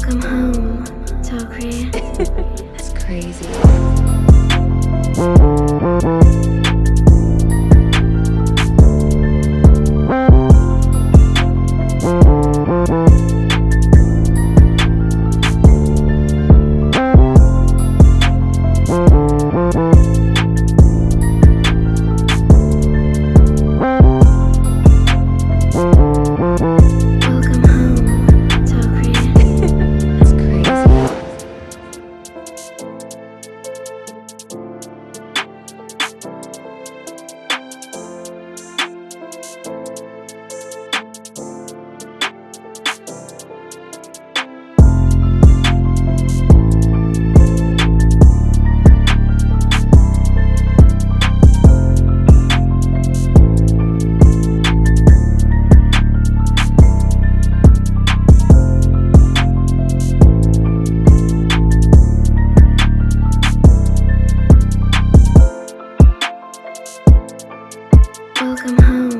Welcome home, Tokri. That's crazy. welcome home.